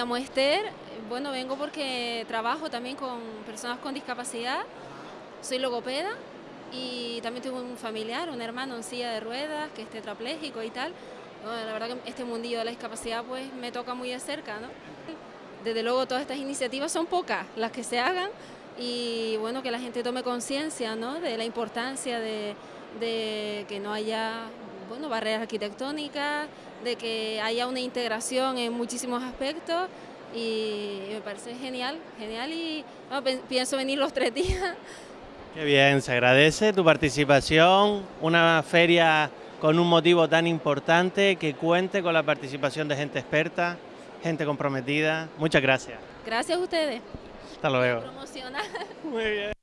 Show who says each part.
Speaker 1: llamo Esther, bueno, vengo porque trabajo también con personas con discapacidad, soy logopeda y también tengo un familiar, un hermano en silla de ruedas que es tetrapléjico y tal. la verdad que este mundillo de la discapacidad pues me toca muy de cerca, ¿no? Desde luego todas estas iniciativas son pocas las que se hagan y bueno, que la gente tome conciencia ¿no? de la importancia de, de que no haya bueno, barreras arquitectónicas, de que haya una integración en muchísimos aspectos y me parece genial, genial y pienso venir los tres días.
Speaker 2: Qué bien, se agradece tu participación, una feria con un motivo tan importante que cuente con la participación de gente experta, gente comprometida. Muchas gracias.
Speaker 1: Gracias a ustedes.
Speaker 2: Hasta luego. Muy bien.